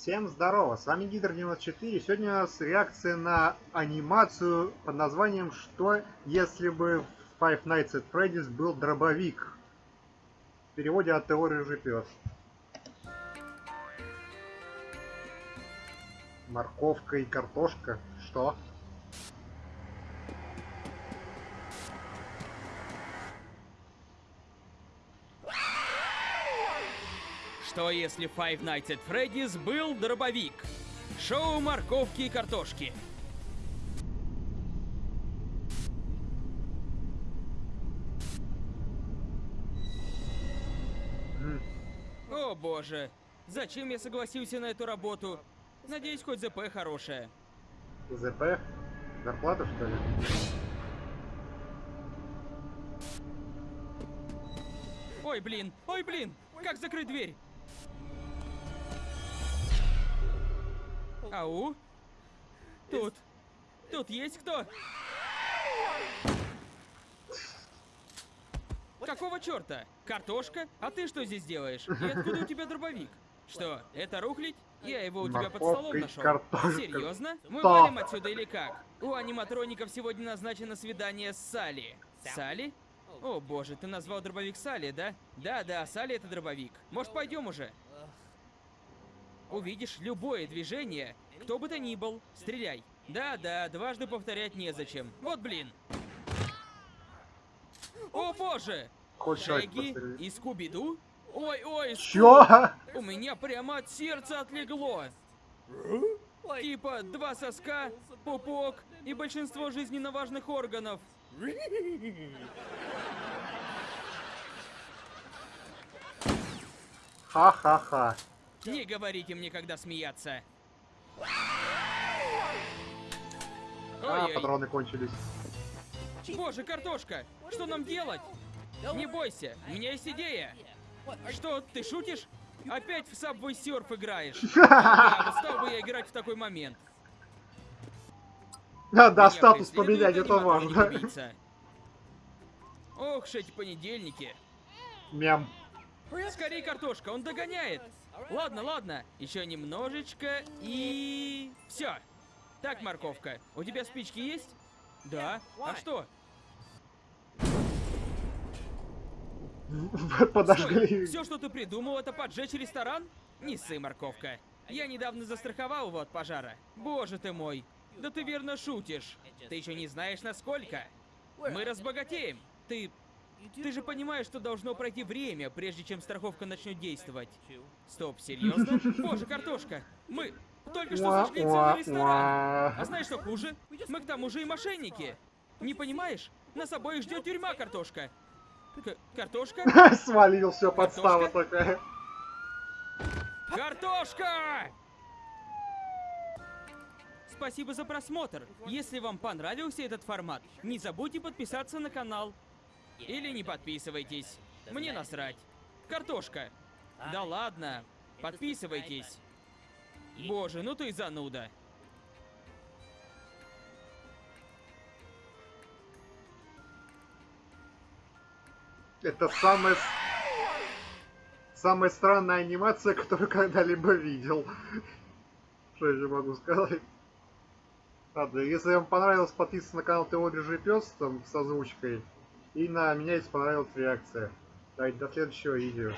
Всем здорово, с вами Гидр 94. Сегодня у нас реакция на анимацию под названием «Что если бы в Five Nights at Freddy's был дробовик?» В переводе от Теории Рыжий Пес. Морковка и картошка. Что? Что если Five Nights at Freddy's был дробовик? Шоу морковки и картошки. О боже, зачем я согласился на эту работу? Надеюсь, хоть ЗП хорошая. ЗП? Зарплата что ли? Ой, блин, ой, блин, как закрыть дверь? Ау? Тут. Тут есть кто? Какого черта? Картошка? А ты что здесь делаешь? И откуда у тебя дробовик? Что, это рухлить? Я его у тебя под столом нашел. картошка. Серьезно? Мы Да. валим отсюда или как? У аниматроников сегодня назначено свидание с Салли. Салли? О боже, ты назвал дробовик Салли, да? Да-да, Салли это дробовик. Может, пойдем уже? Увидишь любое движение, кто бы то ни был, стреляй. Да-да, дважды повторять незачем. Вот блин. О боже! Хоть шаг Шеги пострелять. и Скуби-Ду? Ой-ой, Чё? У меня прямо от сердца отлегло. Типа два соска, пупок и большинство жизненно важных органов. Ха-ха-ха. Не говорите мне, когда смеяться. А, патроны кончились. Боже, картошка, что нам делать? Не бойся, у меня есть идея. Что, ты шутишь? Опять в Subway Surf играешь? Да, стал бы я играть в такой момент. Да, статус поменять, это важно. Ох, ж эти понедельники. Мем. Скорей, картошка, он догоняет. Ладно, ладно, еще немножечко и... Все. Так, морковка, у тебя спички есть? Да. А что? Подожгли. Все, что ты придумал, это поджечь ресторан? Не ссы, морковка. Я недавно застраховал его от пожара. Боже ты мой. Да ты верно шутишь. Ты еще не знаешь, насколько. Мы разбогатеем. Ты... Ты же понимаешь, что должно пройти время, прежде чем страховка начнет действовать. Стоп, серьезно? Боже, картошка! Мы только что зашли целый ресторан. А знаешь, что хуже? Мы к тому же и мошенники. Не понимаешь? Нас обоих ждет тюрьма, картошка. К- картошка? Свалил, все, подстава такая. Картошка! Спасибо за просмотр. Если вам понравился этот формат, не забудьте подписаться на канал. Или не подписывайтесь. Мне насрать. Картошка. Да ладно. Подписывайтесь. Боже, ну ты зануда. Это самая... Самая странная анимация, которую когда-либо видел. Что я могу сказать? Ладно, если вам понравилось, подписывайтесь на канал Рыжий Пес, там, с озвучкой. И на меня, если понравилась реакция. Давайте, до следующего видео.